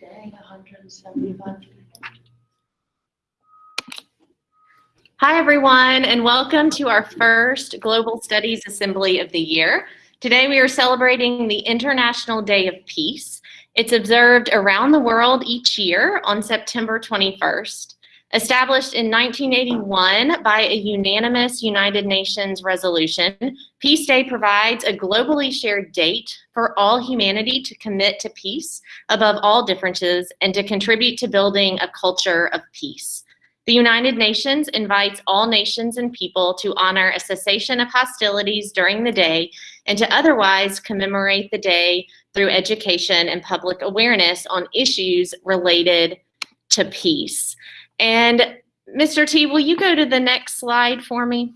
Dang, 175. Hi, everyone, and welcome to our first Global Studies Assembly of the year. Today, we are celebrating the International Day of Peace. It's observed around the world each year on September 21st. Established in 1981 by a unanimous United Nations resolution, Peace Day provides a globally shared date for all humanity to commit to peace above all differences and to contribute to building a culture of peace. The United Nations invites all nations and people to honor a cessation of hostilities during the day and to otherwise commemorate the day through education and public awareness on issues related to peace. And Mr. T, will you go to the next slide for me?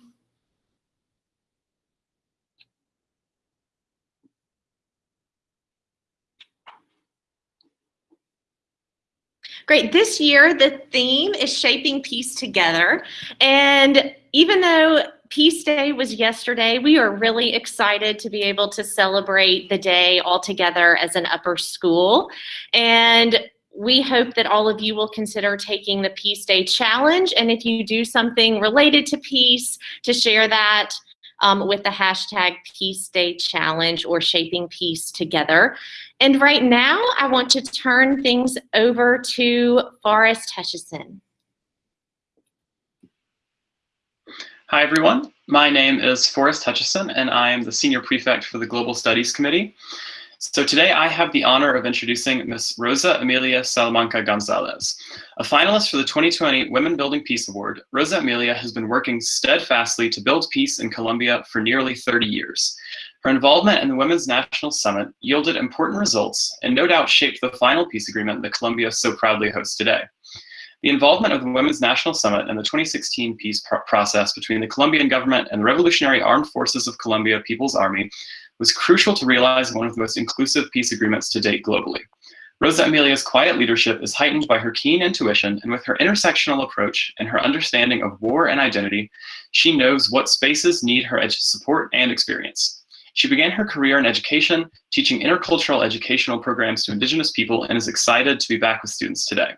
Great. This year, the theme is Shaping Peace Together. And even though Peace Day was yesterday, we are really excited to be able to celebrate the day all together as an upper school. And we hope that all of you will consider taking the Peace Day Challenge. And if you do something related to peace, to share that um, with the hashtag Peace Day Challenge or Shaping Peace Together. And right now, I want to turn things over to Forrest Hutchison. Hi, everyone. My name is Forrest Hutchison, and I am the Senior Prefect for the Global Studies Committee. So today I have the honor of introducing Ms. Rosa Emilia Salamanca Gonzalez. A finalist for the 2020 Women Building Peace Award, Rosa Emilia has been working steadfastly to build peace in Colombia for nearly 30 years. Her involvement in the Women's National Summit yielded important results and no doubt shaped the final peace agreement that Colombia so proudly hosts today. The involvement of the Women's National Summit in the 2016 peace pr process between the Colombian government and the Revolutionary Armed Forces of Colombia People's Army was crucial to realize one of the most inclusive peace agreements to date globally. Rosa Emilia's quiet leadership is heightened by her keen intuition, and with her intersectional approach and her understanding of war and identity, she knows what spaces need her support and experience. She began her career in education, teaching intercultural educational programs to Indigenous people, and is excited to be back with students today.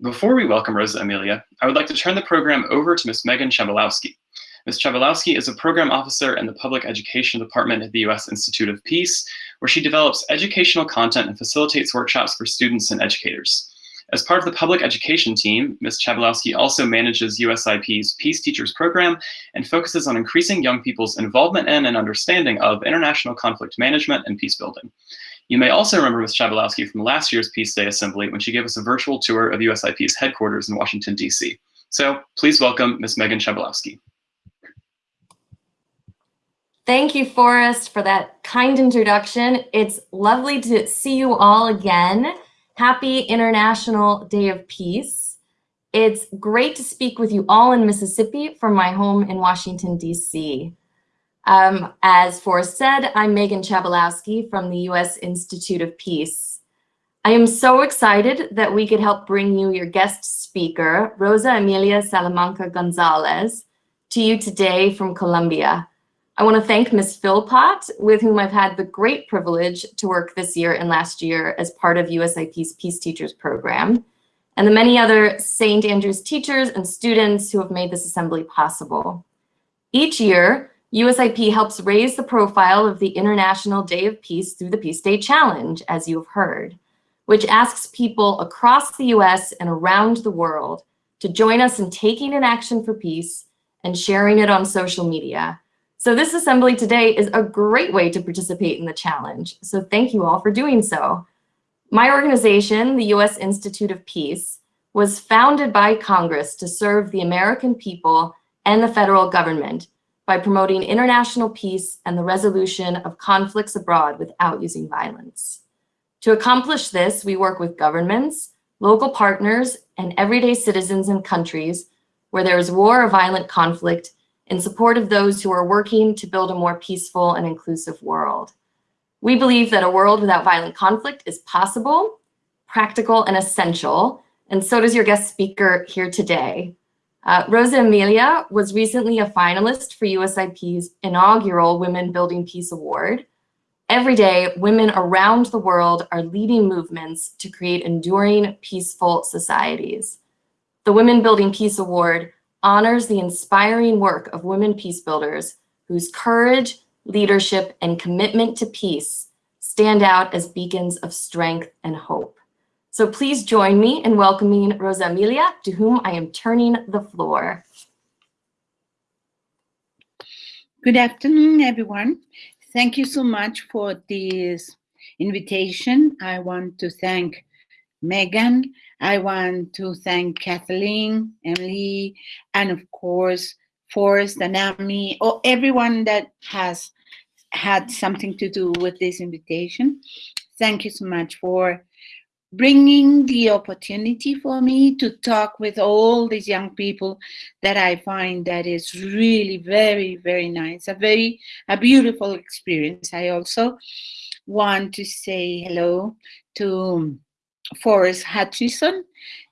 Before we welcome Rosa Emilia, I would like to turn the program over to Ms. Megan Chabalowski. Ms. Chabalowski is a program officer in the Public Education Department at the U.S. Institute of Peace, where she develops educational content and facilitates workshops for students and educators. As part of the public education team, Ms. Chabalowski also manages USIP's Peace Teachers program and focuses on increasing young people's involvement in and understanding of international conflict management and peace building. You may also remember Ms. Chabalowski from last year's Peace Day Assembly when she gave us a virtual tour of USIP's headquarters in Washington, D.C. So please welcome Ms. Megan Chabalowski. Thank you, Forrest, for that kind introduction. It's lovely to see you all again. Happy International Day of Peace. It's great to speak with you all in Mississippi from my home in Washington, D.C. Um, as Forrest said, I'm Megan Chabalowski from the U.S. Institute of Peace. I am so excited that we could help bring you your guest speaker, Rosa Emilia Salamanca Gonzalez, to you today from Colombia. I want to thank Ms. Philpott, with whom I've had the great privilege to work this year and last year as part of USIP's Peace Teachers program, and the many other St. Andrews teachers and students who have made this assembly possible. Each year, USIP helps raise the profile of the International Day of Peace through the Peace Day Challenge, as you have heard, which asks people across the US and around the world to join us in taking an action for peace and sharing it on social media so this assembly today is a great way to participate in the challenge. So thank you all for doing so. My organization, the U.S. Institute of Peace, was founded by Congress to serve the American people and the federal government by promoting international peace and the resolution of conflicts abroad without using violence. To accomplish this, we work with governments, local partners, and everyday citizens in countries where there is war or violent conflict in support of those who are working to build a more peaceful and inclusive world. We believe that a world without violent conflict is possible, practical, and essential, and so does your guest speaker here today. Uh, Rosa Emilia was recently a finalist for USIP's inaugural Women Building Peace Award, Every day, women around the world are leading movements to create enduring, peaceful societies. The Women Building Peace Award honors the inspiring work of women peace builders whose courage, leadership, and commitment to peace stand out as beacons of strength and hope. So please join me in welcoming Rosa Emilia, to whom I am turning the floor. Good afternoon, everyone. Thank you so much for this invitation. I want to thank Megan. I want to thank Kathleen, Emily, and of course, Forrest and Amy, or everyone that has had something to do with this invitation. Thank you so much for bringing the opportunity for me to talk with all these young people that I find that is really very, very nice, a very, a beautiful experience. I also want to say hello to Forrest Hutchison,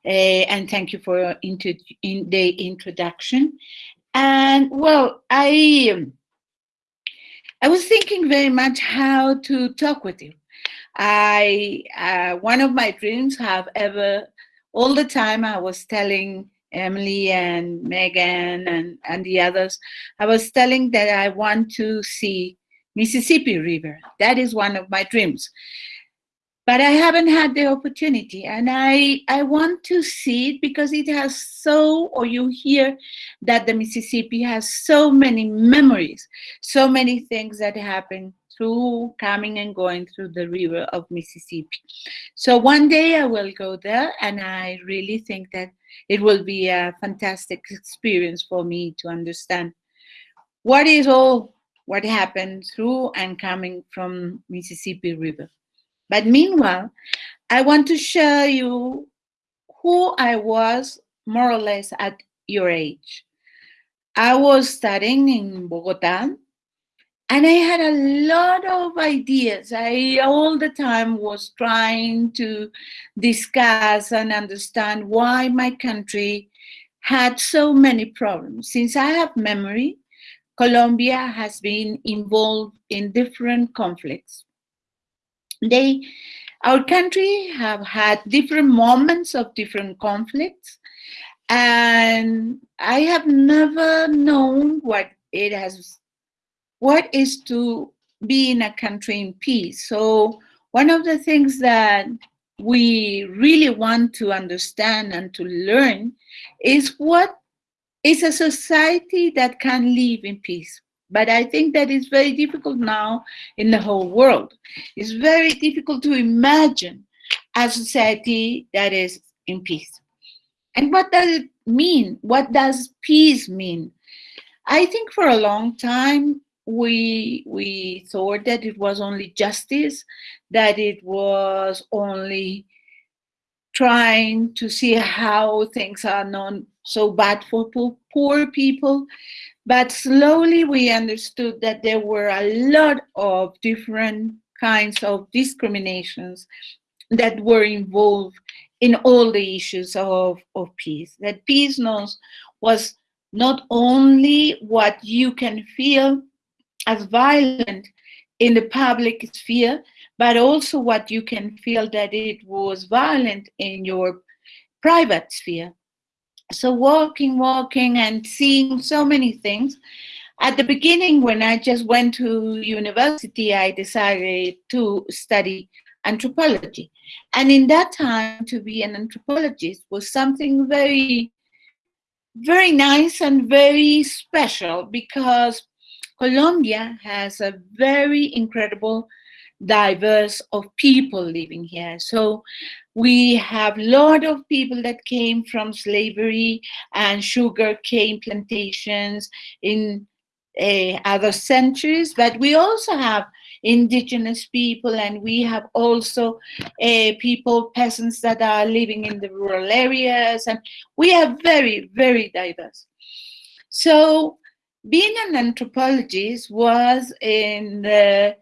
uh, and thank you for in the introduction. And well, I, I was thinking very much how to talk with you. I, uh, one of my dreams have ever, all the time I was telling Emily and Megan and, and the others, I was telling that I want to see Mississippi River. That is one of my dreams. But I haven't had the opportunity and I, I want to see it because it has so, or you hear that the Mississippi has so many memories, so many things that happen through coming and going through the river of Mississippi. So one day I will go there and I really think that it will be a fantastic experience for me to understand what is all what happened through and coming from Mississippi River. But meanwhile, I want to show you who I was more or less at your age. I was studying in Bogota and I had a lot of ideas. I all the time was trying to discuss and understand why my country had so many problems. Since I have memory, Colombia has been involved in different conflicts. They, our country have had different moments of different conflicts, and I have never known what it has what is to be in a country in peace. So one of the things that we really want to understand and to learn is what is a society that can live in peace. But I think that is very difficult now in the whole world. It's very difficult to imagine a society that is in peace. And what does it mean? What does peace mean? I think for a long time, we we thought that it was only justice, that it was only trying to see how things are not so bad for poor people. But slowly we understood that there were a lot of different kinds of discriminations that were involved in all the issues of, of peace. That peace knows was not only what you can feel as violent in the public sphere, but also what you can feel that it was violent in your private sphere. So walking, walking and seeing so many things. At the beginning, when I just went to university, I decided to study anthropology. And in that time, to be an anthropologist was something very, very nice and very special because Colombia has a very incredible diverse of people living here. So we have a lot of people that came from slavery and sugar cane plantations in uh, other centuries, but we also have indigenous people and we have also uh, people, peasants that are living in the rural areas and we are very, very diverse. So being an anthropologist was in the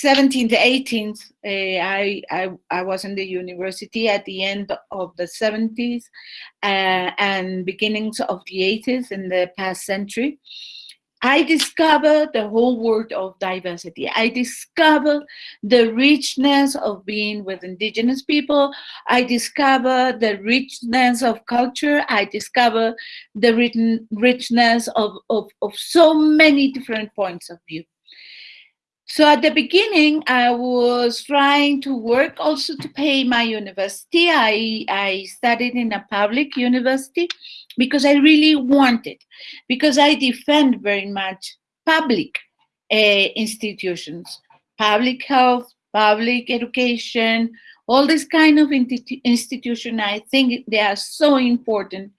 17th, 18th, uh, I, I, I was in the university at the end of the 70s uh, and beginnings of the 80s in the past century. I discover the whole world of diversity. I discover the richness of being with indigenous people. I discover the richness of culture. I discover the richness of, of, of so many different points of view. So at the beginning, I was trying to work also to pay my university. I, I studied in a public university because I really wanted, because I defend very much public uh, institutions, public health, public education, all this kind of institution. I think they are so important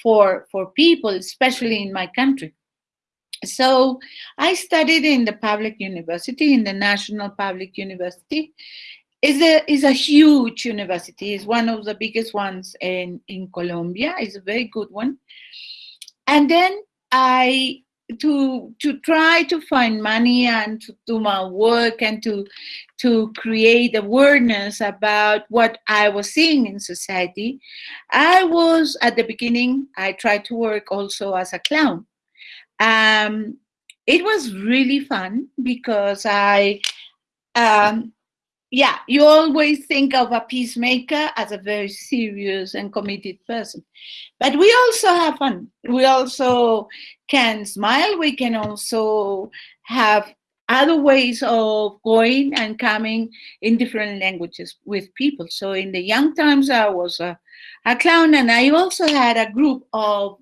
for, for people, especially in my country. So I studied in the public university, in the National Public University. It's a, is a huge university. It's one of the biggest ones in, in Colombia. It's a very good one. And then I, to, to try to find money and to do my work and to, to create awareness about what I was seeing in society, I was, at the beginning, I tried to work also as a clown um, it was really fun because I, um, yeah, you always think of a peacemaker as a very serious and committed person. But we also have fun. We also can smile. We can also have other ways of going and coming in different languages with people. So in the young times, I was a, a clown, and I also had a group of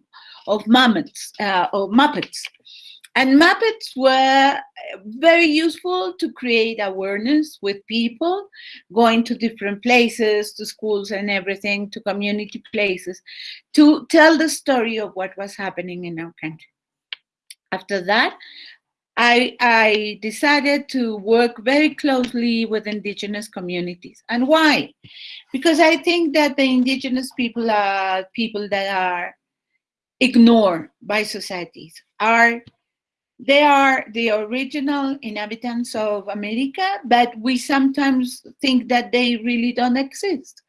of Muppets, uh, or Muppets. And Muppets were very useful to create awareness with people, going to different places, to schools and everything, to community places, to tell the story of what was happening in our country. After that, I, I decided to work very closely with indigenous communities. And why? Because I think that the indigenous people are people that are ignored by societies are they are the original inhabitants of America, but we sometimes think that they really don't exist.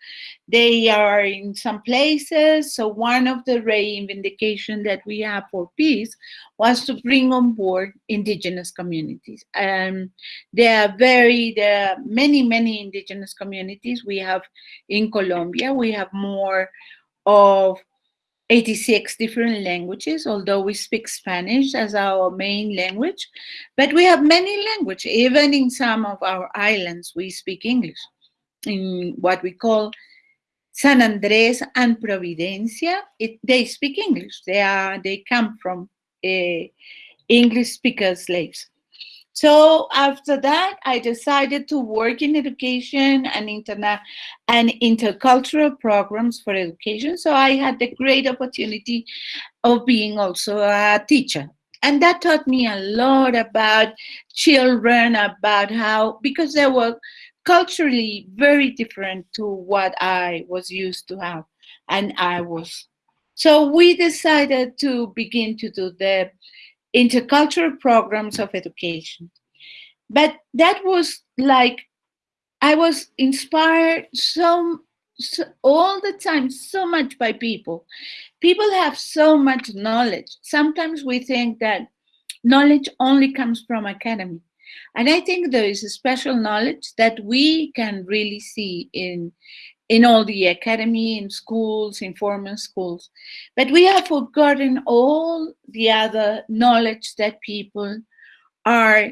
They are in some places. So one of the reivindication that we have for peace was to bring on board indigenous communities. Um, there are very, there are many, many indigenous communities we have in Colombia. We have more of 86 different languages, although we speak Spanish as our main language, but we have many languages. Even in some of our islands, we speak English in what we call San Andres and Providencia. It, they speak English. They are they come from uh, English speaker slaves. So after that, I decided to work in education and internet and intercultural programs for education. So I had the great opportunity of being also a teacher. And that taught me a lot about children, about how, because they were culturally very different to what I was used to have. And I was. So we decided to begin to do the intercultural programs of education. But that was like, I was inspired so, so, all the time, so much by people. People have so much knowledge. Sometimes we think that knowledge only comes from academy. And I think there is a special knowledge that we can really see in, in all the academy, in schools, in formal schools. But we have forgotten all the other knowledge that people are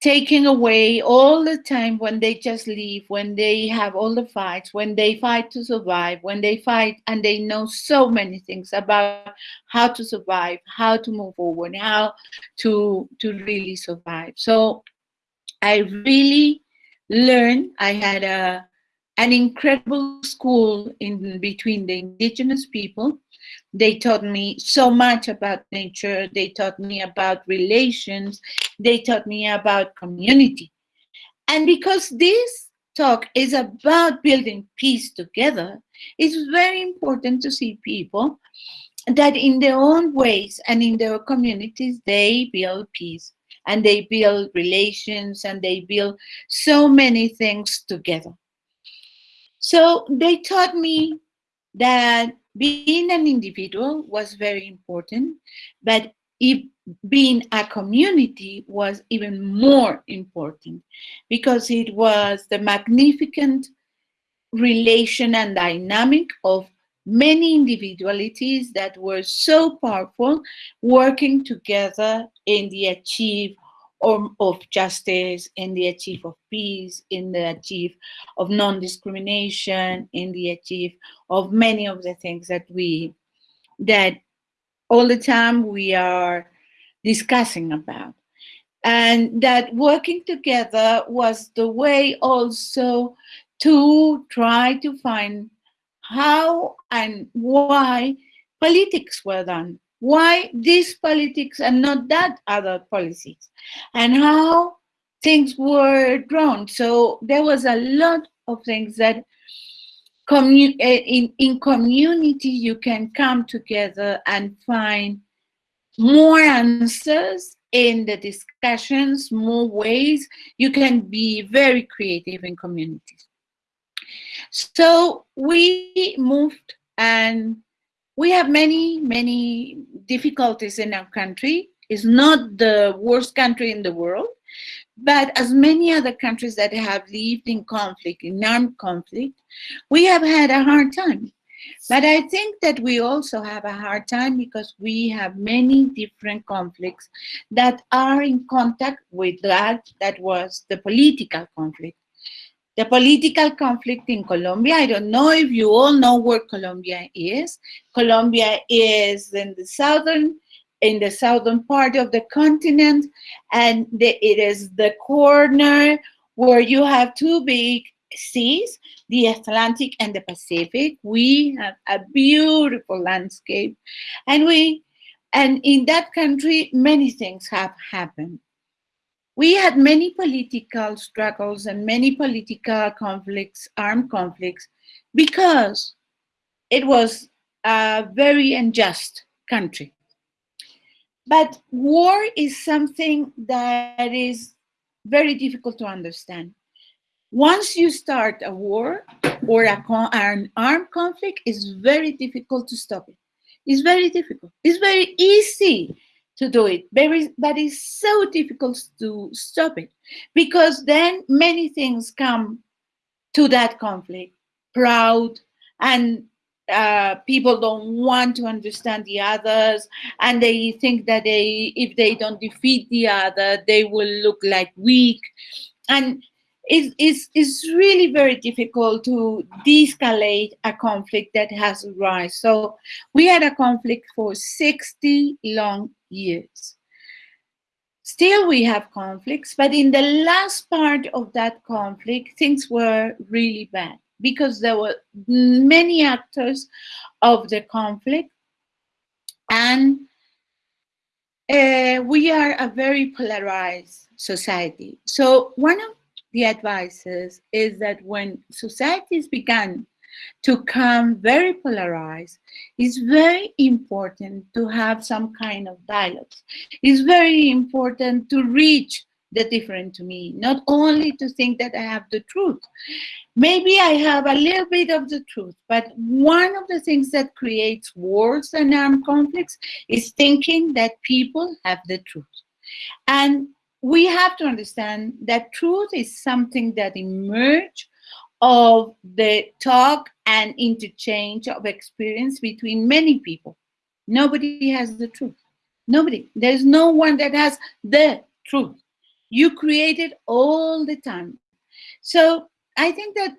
taking away all the time when they just leave, when they have all the fights, when they fight to survive, when they fight and they know so many things about how to survive, how to move forward, how to, to really survive. So I really learned, I had a, an incredible school in between the indigenous people. They taught me so much about nature. They taught me about relations. They taught me about community. And because this talk is about building peace together, it's very important to see people that in their own ways and in their communities, they build peace and they build relations and they build so many things together. So they taught me that being an individual was very important, but if being a community was even more important because it was the magnificent relation and dynamic of many individualities that were so powerful working together in the achieve of, justice, in the achieve of peace, in the achieve of non-discrimination, in the achieve of many of the things that we, that all the time we are discussing about. And that working together was the way also to try to find how and why politics were done. Why this politics and not that other policies, and how things were drawn. So there was a lot of things that commu eh, in, in community you can come together and find more answers in the discussions, more ways. You can be very creative in communities. So we moved and we have many, many difficulties in our country. It's not the worst country in the world, but as many other countries that have lived in conflict, in armed conflict, we have had a hard time. But I think that we also have a hard time because we have many different conflicts that are in contact with that that was the political conflict the political conflict in Colombia. I don't know if you all know where Colombia is. Colombia is in the southern in the southern part of the continent, and the, it is the corner where you have two big seas, the Atlantic and the Pacific. We have a beautiful landscape, and we and in that country many things have happened we had many political struggles and many political conflicts, armed conflicts, because it was a very unjust country. But war is something that is very difficult to understand. Once you start a war or a an armed conflict, it's very difficult to stop it. It's very difficult. It's very easy to do it. Very, but it's so difficult to stop it because then many things come to that conflict. Proud and uh, people don't want to understand the others and they think that they if they don't defeat the other they will look like weak and it's, it's, really very difficult to de-escalate a conflict that has arisen. So we had a conflict for 60 long years. Still we have conflicts, but in the last part of that conflict, things were really bad because there were many actors of the conflict and uh, we are a very polarized society. So one of the advices is that when societies began to come very polarized, it's very important to have some kind of dialogues. It's very important to reach the different to me, not only to think that I have the truth. Maybe I have a little bit of the truth, but one of the things that creates wars and armed conflicts is thinking that people have the truth. And we have to understand that truth is something that emerge of the talk and interchange of experience between many people. Nobody has the truth. Nobody. There's no one that has the truth. You create it all the time. So I think that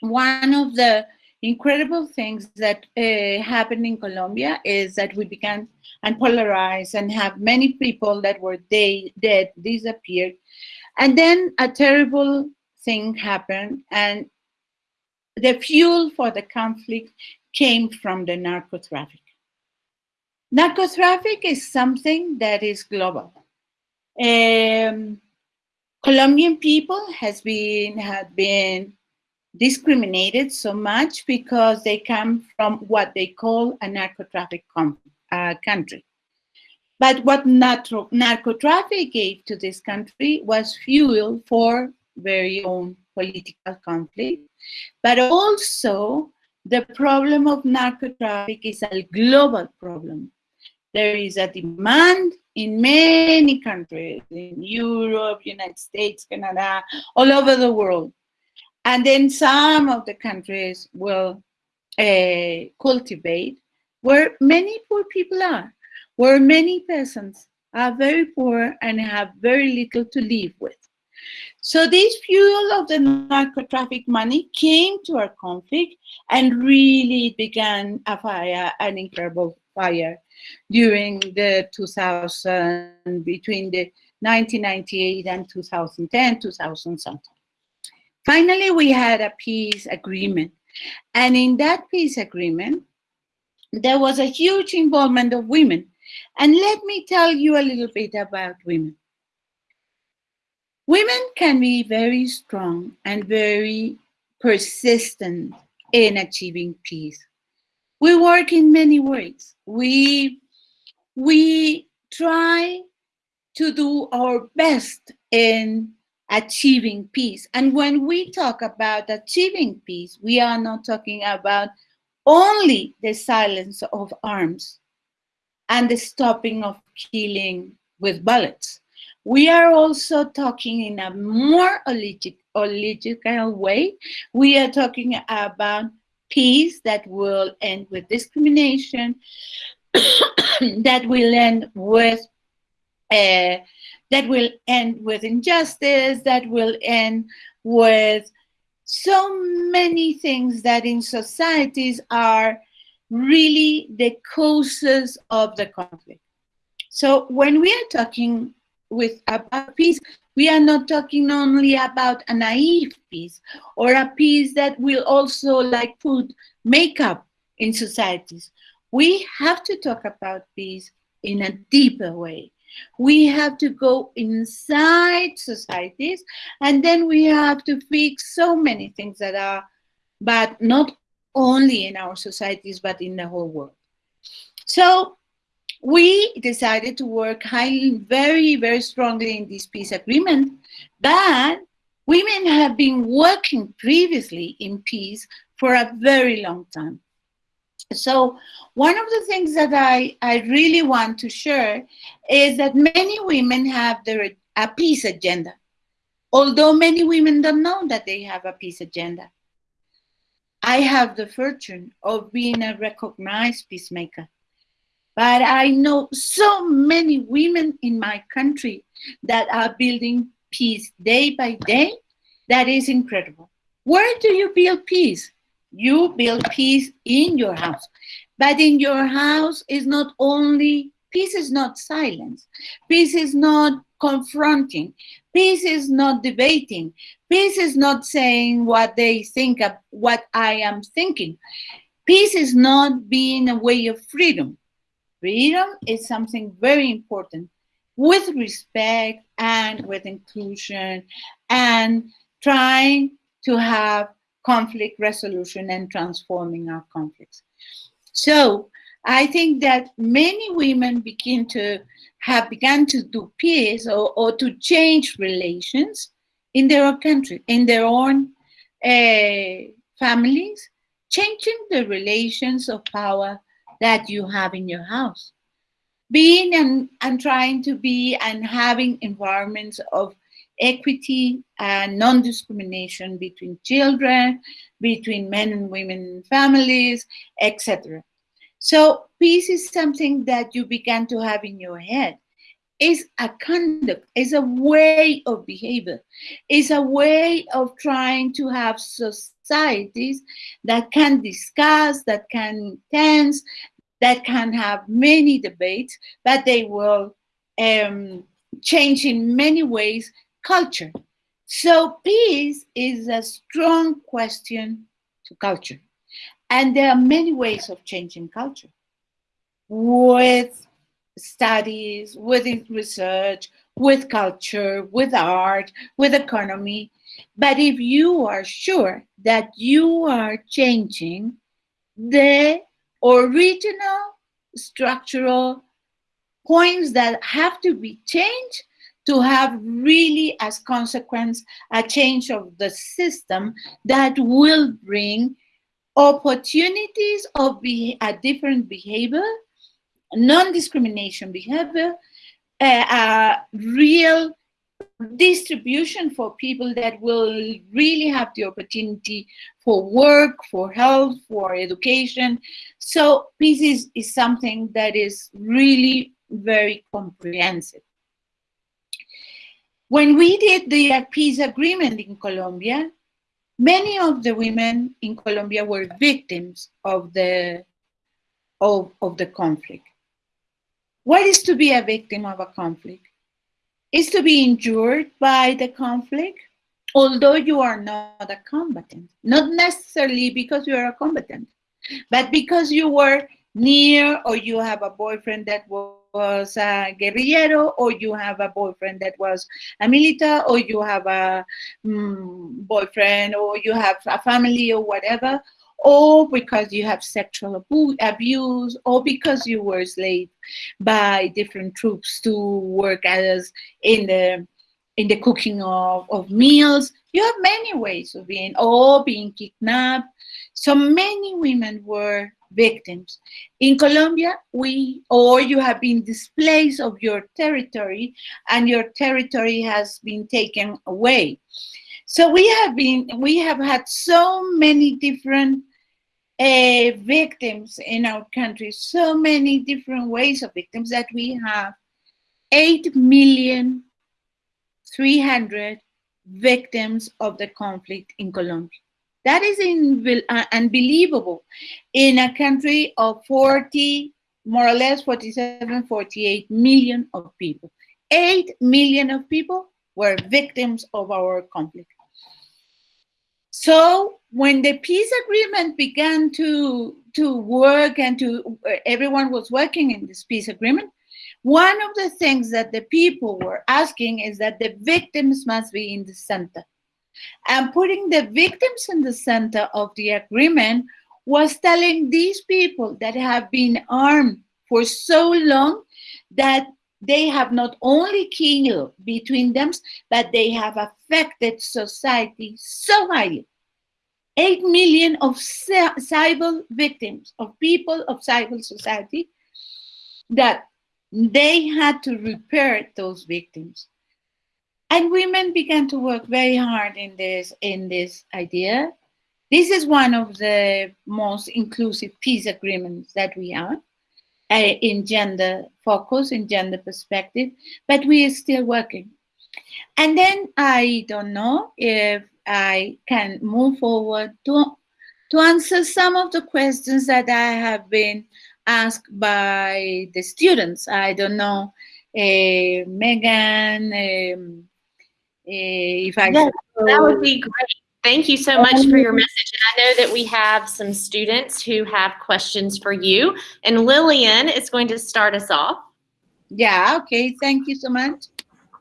one of the incredible things that uh, happened in Colombia is that we began and polarized and have many people that were they, dead disappeared. And then a terrible thing happened and the fuel for the conflict came from the narco traffic. Narco traffic is something that is global. Um, Colombian people has been have been discriminated so much because they come from what they call a narco traffic uh, country. But what narco, traffic gave to this country was fuel for very own political conflict, but also the problem of narco traffic is a global problem. There is a demand in many countries, in Europe, United States, Canada, all over the world. And then some of the countries will uh, cultivate where many poor people are, where many peasants are very poor and have very little to live with. So this fuel of the narco traffic money came to our conflict and really began a fire, an incredible fire during the 2000, between the 1998 and 2010, 2000 something. Finally, we had a peace agreement. And in that peace agreement, there was a huge involvement of women. And let me tell you a little bit about women. Women can be very strong and very persistent in achieving peace. We work in many ways. We, we try to do our best in achieving peace. And when we talk about achieving peace, we are not talking about only the silence of arms and the stopping of killing with bullets. We are also talking in a more logical way. We are talking about peace that will end with discrimination, that will end with uh, that will end with injustice, that will end with so many things that in societies are really the causes of the conflict. So when we are talking with about peace, we are not talking only about a naive peace or a peace that will also like put makeup in societies. We have to talk about peace in a deeper way. We have to go inside societies and then we have to fix so many things that are, but not only in our societies, but in the whole world. So we decided to work highly, very, very strongly in this peace agreement, but women have been working previously in peace for a very long time. So one of the things that I, I really want to share is that many women have their, a peace agenda, although many women don't know that they have a peace agenda. I have the fortune of being a recognized peacemaker. But I know so many women in my country that are building peace day by day. That is incredible. Where do you build peace? You build peace in your house. But in your house is not only, peace is not silence. Peace is not confronting. Peace is not debating. Peace is not saying what they think of what I am thinking. Peace is not being a way of freedom. Freedom is something very important with respect and with inclusion and trying to have conflict resolution and transforming our conflicts. So I think that many women begin to have begun to do peace or, or to change relations in their own country, in their own uh, families, changing the relations of power that you have in your house. Being and, and trying to be and having environments of equity and non-discrimination between children, between men and women families, etc. So peace is something that you began to have in your head. It's a conduct, it's a way of behavior, it's a way of trying to have societies that can discuss, that can tense, that can have many debates, but they will um, change in many ways culture. So peace is a strong question to culture. And there are many ways of changing culture with studies, with research, with culture, with art, with economy. But if you are sure that you are changing the original structural points that have to be changed to have really as consequence a change of the system that will bring opportunities of a different behavior, non-discrimination behavior, a real distribution for people that will really have the opportunity for work, for health, for education. So peace is, is something that is really very comprehensive. When we did the peace agreement in Colombia, many of the women in Colombia were victims of the of, of the conflict. What is to be a victim of a conflict? Is to be injured by the conflict, although you are not a combatant. Not necessarily because you are a combatant, but because you were near or you have a boyfriend that was a guerrillero or you have a boyfriend that was a militar or you have a mm, boyfriend or you have a family or whatever or because you have sexual abu abuse, or because you were enslaved by different troops to work as in the in the cooking of, of meals. You have many ways of being, or being kidnapped. So many women were victims. In Colombia, we, or you have been displaced of your territory and your territory has been taken away. So we have been, we have had so many different uh, victims in our country, so many different ways of victims that we have 8 million 300 victims of the conflict in Colombia. That is in, uh, unbelievable in a country of 40, more or less 47, 48 million of people. 8 million of people were victims of our conflict. So when the peace agreement began to, to work and to, everyone was working in this peace agreement, one of the things that the people were asking is that the victims must be in the center. And putting the victims in the center of the agreement was telling these people that have been armed for so long that they have not only killed between them, but they have affected society so highly. 8 million of civil victims, of people of civil society, that they had to repair those victims. And women began to work very hard in this, in this idea. This is one of the most inclusive peace agreements that we have uh, in gender focus, in gender perspective, but we are still working. And then I don't know if I can move forward to, to answer some of the questions that I have been asked by the students. I don't know, uh, Megan, um, uh, if I... Yes, that would be great. Thank you so much for your message. And I know that we have some students who have questions for you. And Lillian is going to start us off. Yeah, okay. Thank you so much.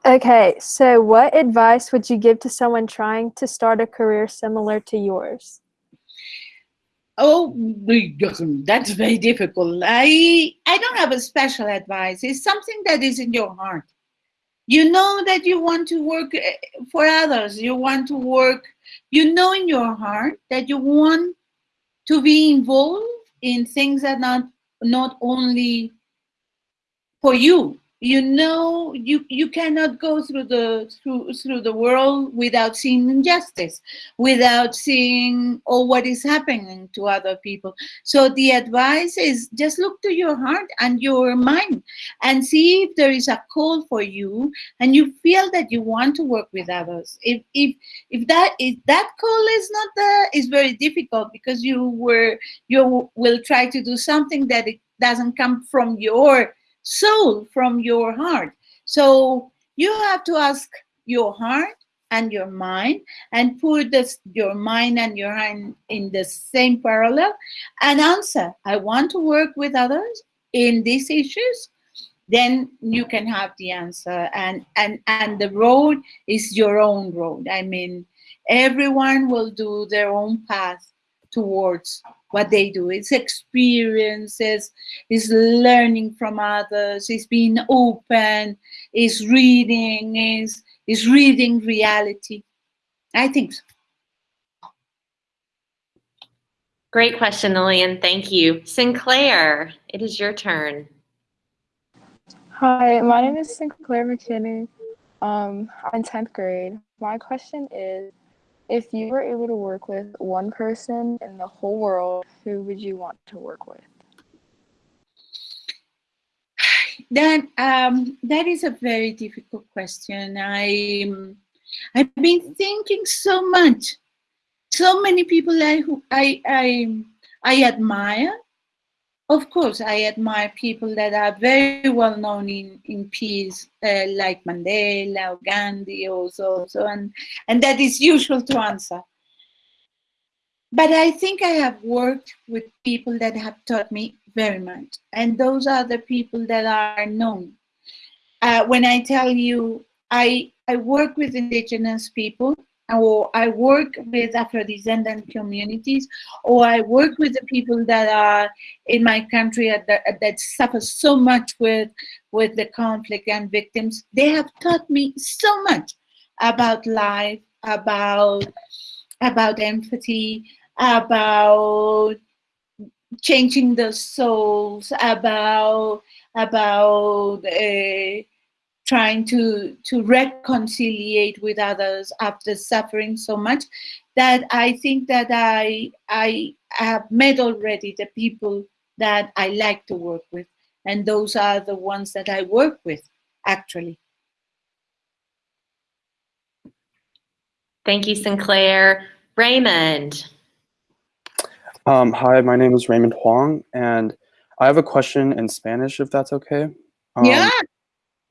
Okay, so what advice would you give to someone trying to start a career similar to yours? Oh, that's very difficult. I I don't have a special advice. It's something that is in your heart. You know that you want to work eh, for others. You want to work. You know in your heart that you want to be involved in things that not not only for you, you know you you cannot go through the through through the world without seeing injustice without seeing all what is happening to other people. So the advice is just look to your heart and your mind and see if there is a call for you and you feel that you want to work with others. If if if that if that call is not there is very difficult because you were you will try to do something that it doesn't come from your soul from your heart. So you have to ask your heart and your mind and put this, your mind and your hand in the same parallel and answer, I want to work with others in these issues, then you can have the answer. And, and, and the road is your own road. I mean, everyone will do their own path towards what they do. It's experiences, it's learning from others, it's being open, it's reading, it's, it's reading reality. I think so. Great question, Lillian. Thank you. Sinclair, it is your turn. Hi, my name is Sinclair McKinney. Um, I'm 10th grade. My question is if you were able to work with one person in the whole world, who would you want to work with? That um, that is a very difficult question. I I've been thinking so much. So many people I who I I I admire. Of course, I admire people that are very well known in in peace, uh, like Mandela or Gandhi, also, so and and that is usual to answer. But I think I have worked with people that have taught me very much. And those are the people that are known. Uh, when I tell you, I, I work with indigenous people, or I work with Afro-descendant communities, or I work with the people that are in my country that, that suffer so much with, with the conflict and victims, they have taught me so much about life, about, about empathy, about changing the souls, about about uh, trying to to reconciliate with others after suffering so much that I think that I I have met already the people that I like to work with, and those are the ones that I work with actually. Thank you, Sinclair. Raymond. Um, hi, my name is Raymond Huang, and I have a question in Spanish, if that's okay. Um, yeah.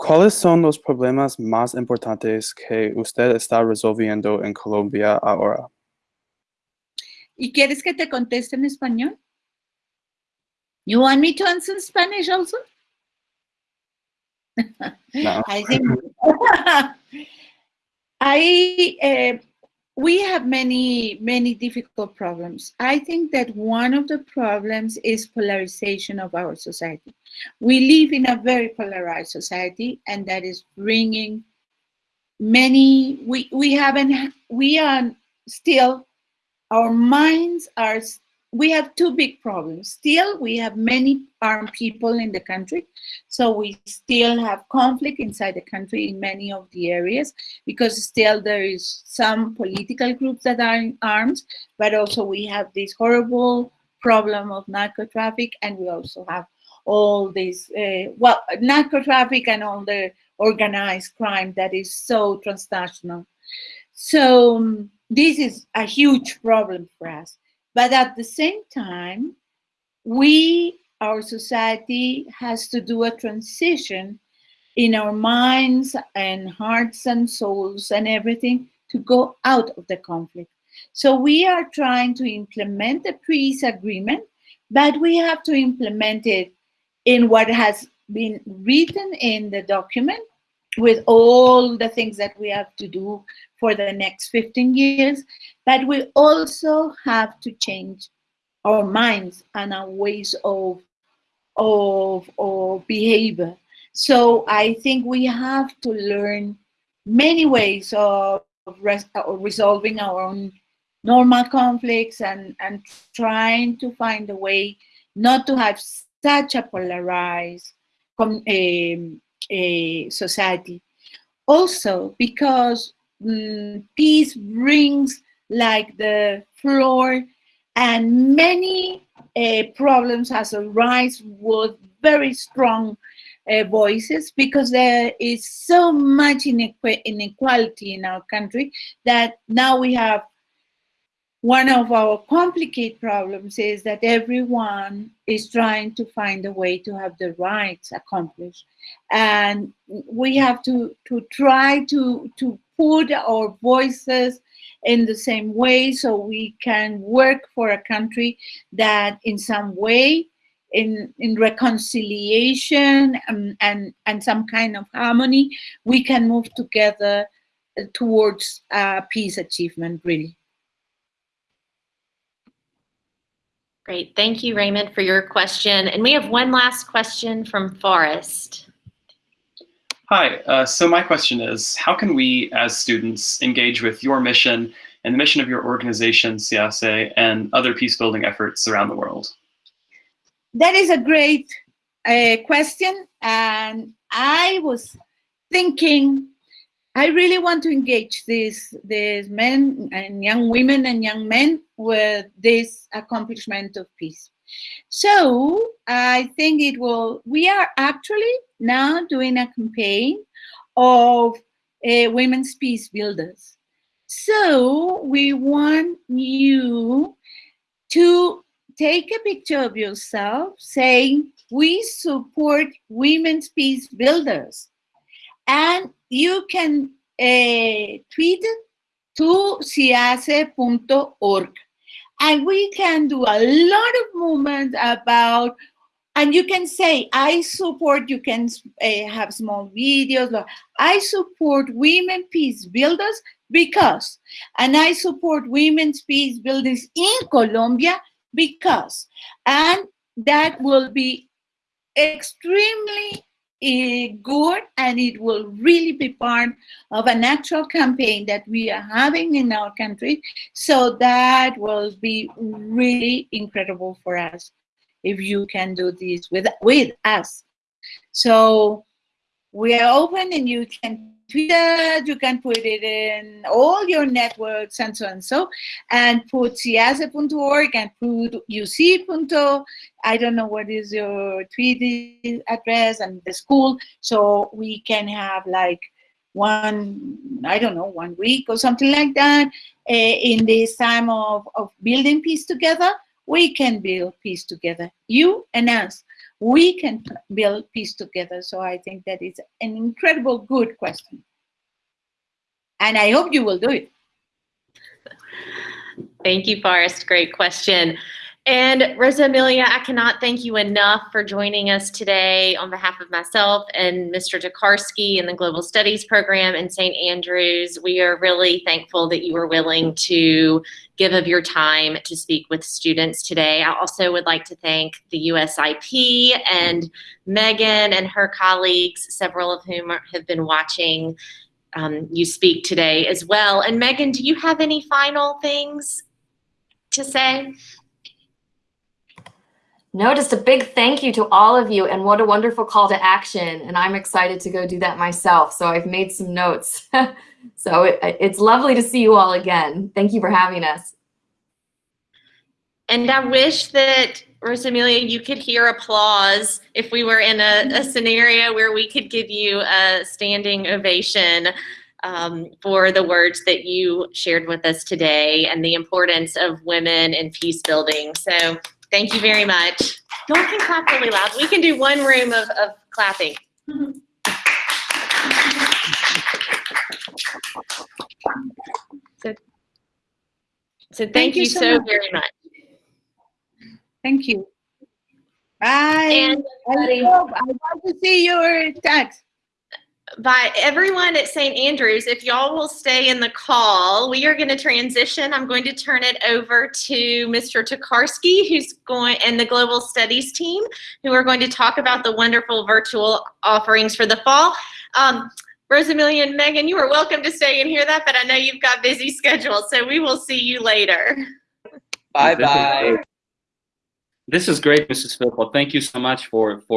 ¿Cuáles son los problemas más importantes que usted está resolviendo en Colombia ahora? ¿Y quieres que te conteste en español? You want me to answer in Spanish also? No. Uh, we have many many difficult problems. I think that one of the problems is polarization of our society. We live in a very polarized society, and that is bringing many. We we haven't. We are still. Our minds are we have two big problems. Still, we have many armed people in the country. So we still have conflict inside the country in many of the areas because still there is some political groups that are in arms, but also we have this horrible problem of narco traffic and we also have all this, uh, well, narco traffic and all the organized crime that is so transnational. So um, this is a huge problem for us. But at the same time, we, our society, has to do a transition in our minds and hearts and souls and everything to go out of the conflict. So we are trying to implement the peace agreement, but we have to implement it in what has been written in the document with all the things that we have to do for the next 15 years, but we also have to change our minds and our ways of, of, of behavior. So I think we have to learn many ways of, res of resolving our own normal conflicts and, and trying to find a way not to have such a polarized a eh, society. Also, because peace brings like the floor and many uh, problems has arise with very strong uh, voices because there is so much inequality in our country that now we have one of our complicated problems is that everyone is trying to find a way to have the rights accomplished. And we have to, to try to, to put our voices in the same way so we can work for a country that in some way in, in reconciliation and, and, and some kind of harmony, we can move together towards uh, peace achievement, really. Great. Thank you, Raymond, for your question. And we have one last question from Forrest. Hi, uh, so my question is, how can we as students engage with your mission and the mission of your organization, CIASE, and other peace building efforts around the world? That is a great uh, question. And I was thinking, I really want to engage these these men and young women and young men with this accomplishment of peace. So I think it will. We are actually now doing a campaign of uh, women's peace builders. So we want you to take a picture of yourself saying, we support women's peace builders. And you can uh, tweet to ciase.org. And we can do a lot of movement about, and you can say, I support, you can uh, have small videos, I support women peace builders because, and I support women's peace builders in Colombia because, and that will be extremely good and it will really be part of a natural campaign that we are having in our country. So that will be really incredible for us if you can do this with, with us. So we are open and you can it, you can put it in all your networks and so and so, and put ciase.org and put uc. I don't know what is your tweet address and the school, so we can have like one, I don't know, one week or something like that uh, in this time of, of building peace together. We can build peace together, you and us we can build peace together. So I think that is an incredible good question. And I hope you will do it. Thank you, Forrest. Great question. And Rosa Emilia, I cannot thank you enough for joining us today on behalf of myself and Mr. Tokarski and the Global Studies Program in St. Andrews. We are really thankful that you were willing to give of your time to speak with students today. I also would like to thank the USIP and Megan and her colleagues, several of whom are, have been watching um, you speak today as well. And Megan, do you have any final things to say? No, just a big thank you to all of you and what a wonderful call to action. And I'm excited to go do that myself. So I've made some notes. so it, it's lovely to see you all again. Thank you for having us. And I wish that, Rosa Emilia, you could hear applause if we were in a, a scenario where we could give you a standing ovation um, for the words that you shared with us today and the importance of women in peace building. So Thank you very much. No one can clap really loud. We can do one room of, of clapping. So, so thank, Thank you you so very much. Thank you. Bye. And I hope I want to see your text. By everyone at St. Andrews, if y'all will stay in the call, we are going to transition. I'm going to turn it over to Mr. Tokarski, who's going, and the Global Studies team, who are going to talk about the wonderful virtual offerings for the fall. Um, Rosa Emilia and Megan, you are welcome to stay and hear that, but I know you've got busy schedules, so we will see you later. Bye bye. This is great, Mrs. Philpott. Thank you so much for for